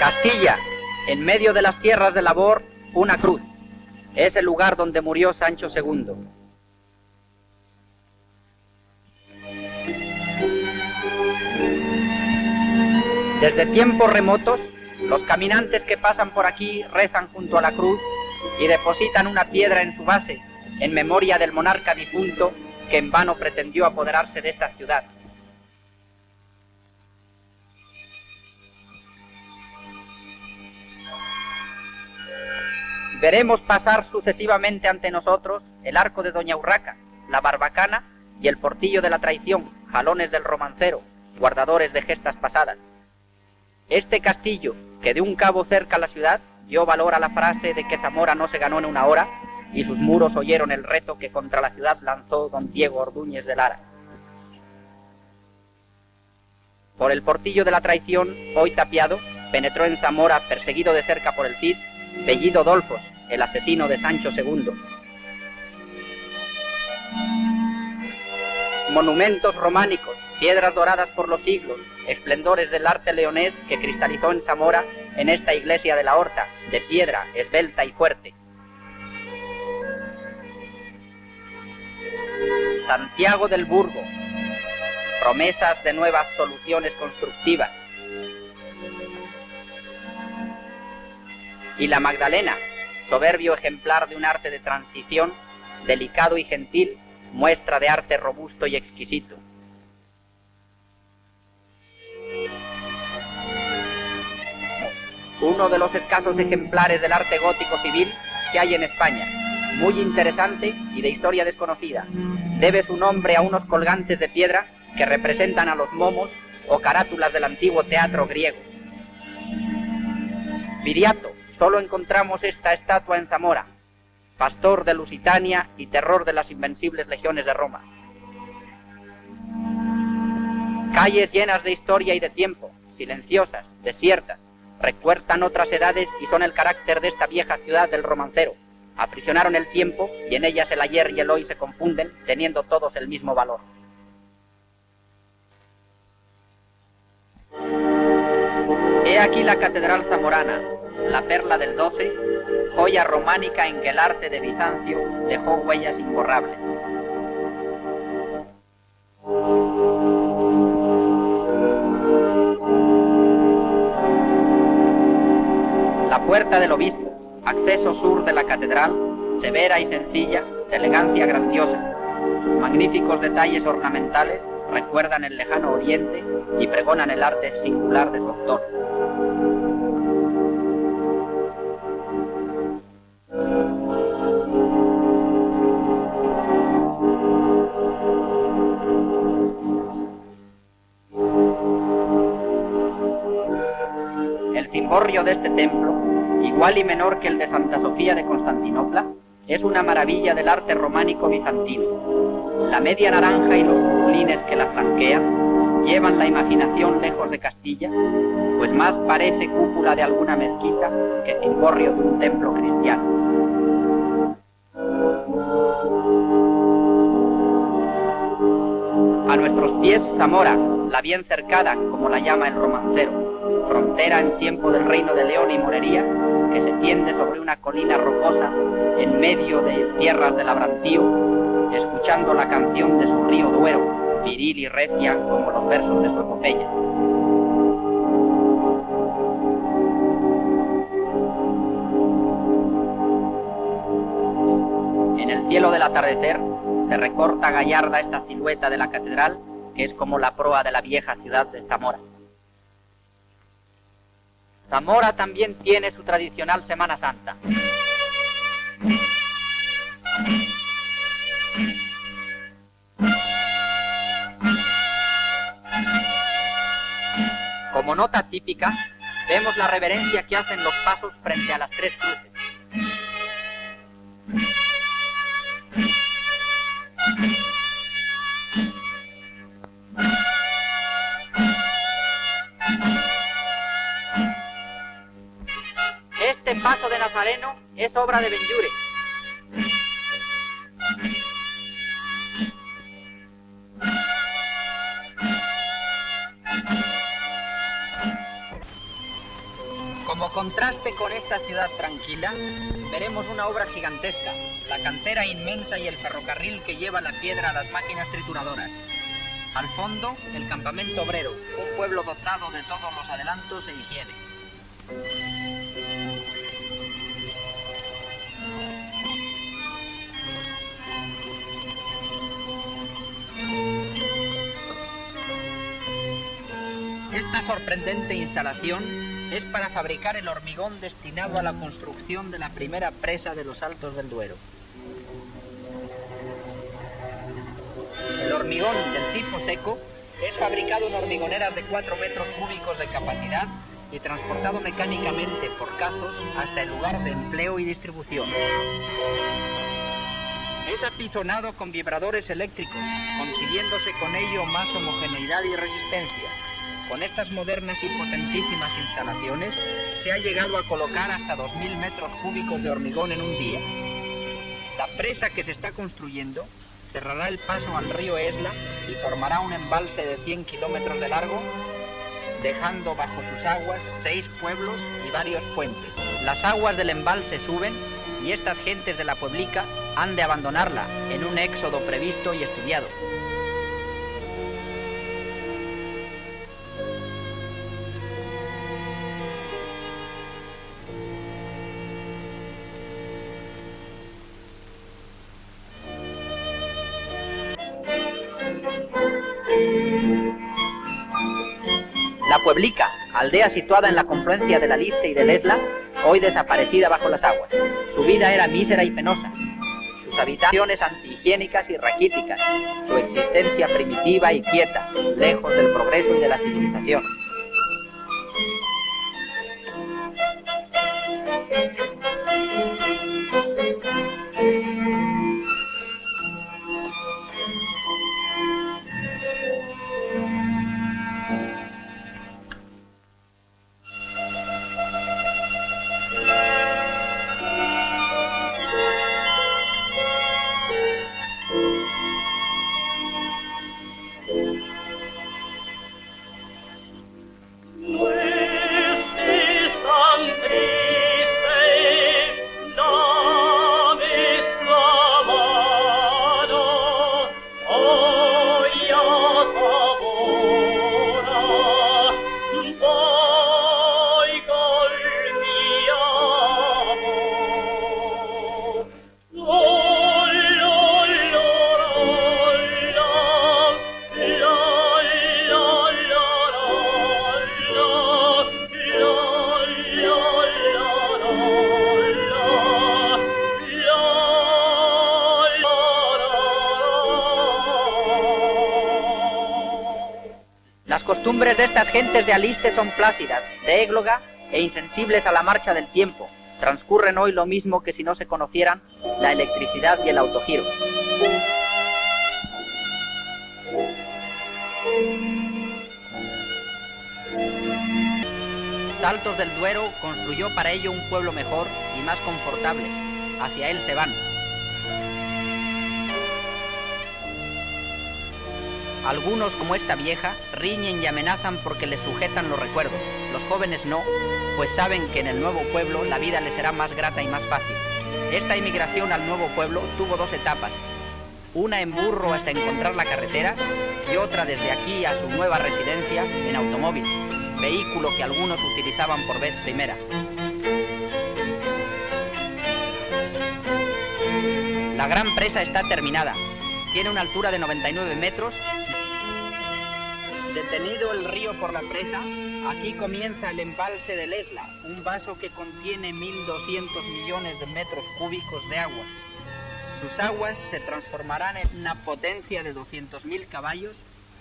Castilla, en medio de las tierras de labor, una cruz. Es el lugar donde murió Sancho II. Desde tiempos remotos, los caminantes que pasan por aquí rezan junto a la cruz y depositan una piedra en su base en memoria del monarca difunto que en vano pretendió apoderarse de esta ciudad. Veremos pasar sucesivamente ante nosotros el arco de Doña Urraca, la barbacana y el portillo de la traición, jalones del romancero, guardadores de gestas pasadas. Este castillo, que de un cabo cerca a la ciudad, dio valor a la frase de que Zamora no se ganó en una hora, y sus muros oyeron el reto que contra la ciudad lanzó don Diego Ordúñez de Lara. Por el portillo de la traición, hoy tapiado, penetró en Zamora, perseguido de cerca por el Cid, Bellido Dolfos, el asesino de Sancho II. Monumentos románicos, piedras doradas por los siglos, esplendores del arte leonés que cristalizó en Zamora en esta iglesia de la Horta, de piedra, esbelta y fuerte. Santiago del Burgo, promesas de nuevas soluciones constructivas. Y la Magdalena, soberbio ejemplar de un arte de transición, delicado y gentil, muestra de arte robusto y exquisito. Uno de los escasos ejemplares del arte gótico civil que hay en España, muy interesante y de historia desconocida. Debe su nombre a unos colgantes de piedra que representan a los momos o carátulas del antiguo teatro griego. Viriato, solo encontramos esta estatua en Zamora, pastor de Lusitania y terror de las invencibles legiones de Roma. Calles llenas de historia y de tiempo, silenciosas, desiertas, recuerdan otras edades y son el carácter de esta vieja ciudad del romancero, aprisionaron el tiempo y en ellas el ayer y el hoy se confunden, teniendo todos el mismo valor. He aquí la Catedral Zamorana, la perla del 12, joya románica en que el arte de Bizancio dejó huellas imborrables. La puerta del obispo acceso sur de la catedral, severa y sencilla, de elegancia grandiosa. Sus magníficos detalles ornamentales recuerdan el lejano oriente y pregonan el arte singular de su autor. De este templo igual y menor que el de Santa Sofía de Constantinopla, es una maravilla del arte románico bizantino. La media naranja y los purpurines que la flanquean llevan la imaginación lejos de Castilla, pues más parece cúpula de alguna mezquita que cimborrio de un templo cristiano. A nuestros pies Zamora, la bien cercada, como la llama el romancero, frontera en tiempo del reino de León y Morería, que se tiende sobre una colina rocosa en medio de tierras de labrantío, escuchando la canción de su río Duero, viril y recia como los versos de su epopeya. En el cielo del atardecer se recorta gallarda esta silueta de la catedral, que es como la proa de la vieja ciudad de Zamora. Zamora también tiene su tradicional Semana Santa. Como nota típica, vemos la reverencia que hacen los pasos frente a las tres cruces. Nazareno es obra de Benjure. Como contraste con esta ciudad tranquila, veremos una obra gigantesca, la cantera inmensa y el ferrocarril que lleva la piedra a las máquinas trituradoras. Al fondo, el campamento obrero, un pueblo dotado de todos los adelantos e higiene. Esta sorprendente instalación es para fabricar el hormigón destinado a la construcción de la primera presa de los Altos del Duero. El hormigón del tipo seco es fabricado en hormigoneras de 4 metros cúbicos de capacidad y transportado mecánicamente por cazos hasta el lugar de empleo y distribución. Es apisonado con vibradores eléctricos, consiguiéndose con ello más homogeneidad y resistencia. Con estas modernas y potentísimas instalaciones se ha llegado a colocar hasta 2.000 metros cúbicos de hormigón en un día. La presa que se está construyendo cerrará el paso al río Esla y formará un embalse de 100 kilómetros de largo, dejando bajo sus aguas seis pueblos y varios puentes. Las aguas del embalse suben y estas gentes de la Pueblica han de abandonarla en un éxodo previsto y estudiado. La Pueblica, aldea situada en la confluencia de la Liste y del Esla, hoy desaparecida bajo las aguas. Su vida era mísera y penosa. Sus habitaciones antihigiénicas y raquíticas. Su existencia primitiva y quieta, lejos del progreso y de la civilización. Las costumbres de estas gentes de Aliste son plácidas, de égloga e insensibles a la marcha del tiempo. Transcurren hoy lo mismo que si no se conocieran la electricidad y el autogiro. Saltos del Duero construyó para ello un pueblo mejor y más confortable. Hacia él se van. Algunos, como esta vieja, riñen y amenazan porque les sujetan los recuerdos. Los jóvenes no, pues saben que en el nuevo pueblo la vida les será más grata y más fácil. Esta inmigración al nuevo pueblo tuvo dos etapas. Una en burro hasta encontrar la carretera y otra desde aquí a su nueva residencia en automóvil, vehículo que algunos utilizaban por vez primera. La gran presa está terminada. Tiene una altura de 99 metros Detenido el río por la presa, aquí comienza el embalse del Esla, un vaso que contiene 1.200 millones de metros cúbicos de agua. Sus aguas se transformarán en una potencia de 200.000 caballos,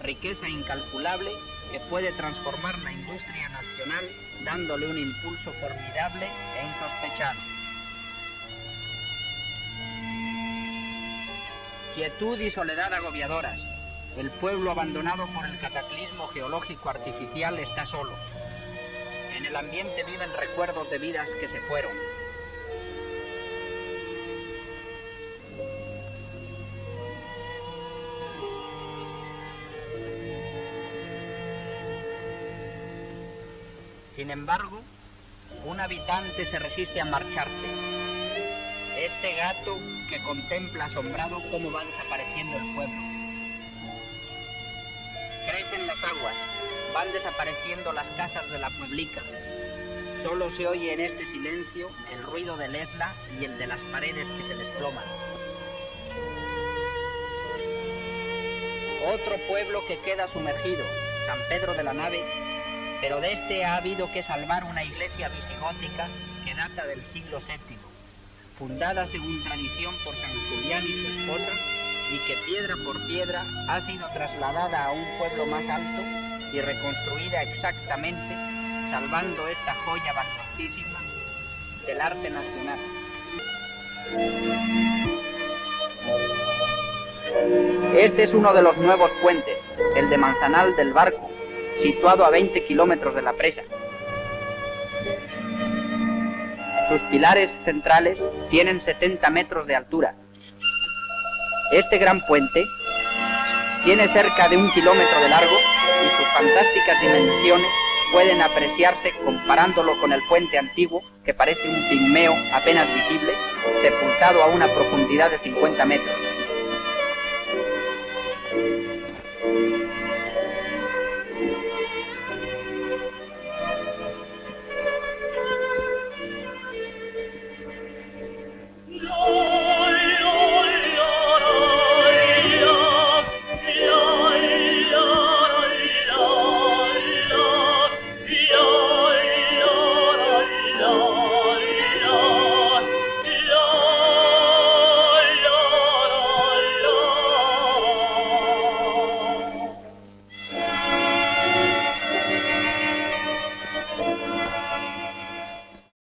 riqueza incalculable que puede transformar la industria nacional dándole un impulso formidable e insospechado. Quietud y soledad agobiadoras, el pueblo abandonado por el cataclismo geológico artificial está solo. En el ambiente viven recuerdos de vidas que se fueron. Sin embargo, Un habitante se resiste a marcharse. Este gato que contempla asombrado cómo va desapareciendo el pueblo. Crecen las aguas, van desapareciendo las casas de la pueblica. Solo se oye en este silencio el ruido del esla y el de las paredes que se desploman. Otro pueblo que queda sumergido, San Pedro de la Nave, pero de este ha habido que salvar una iglesia visigótica que data del siglo VII, fundada según tradición por San Julián y su esposa, y que piedra por piedra ha sido trasladada a un pueblo más alto y reconstruida exactamente, salvando esta joya valiosísima del arte nacional. Este es uno de los nuevos puentes, el de Manzanal del Barco, situado a 20 kilómetros de la presa. Sus pilares centrales tienen 70 metros de altura. Este gran puente tiene cerca de un kilómetro de largo y sus fantásticas dimensiones pueden apreciarse comparándolo con el puente antiguo, que parece un pigmeo apenas visible, sepultado a una profundidad de 50 metros.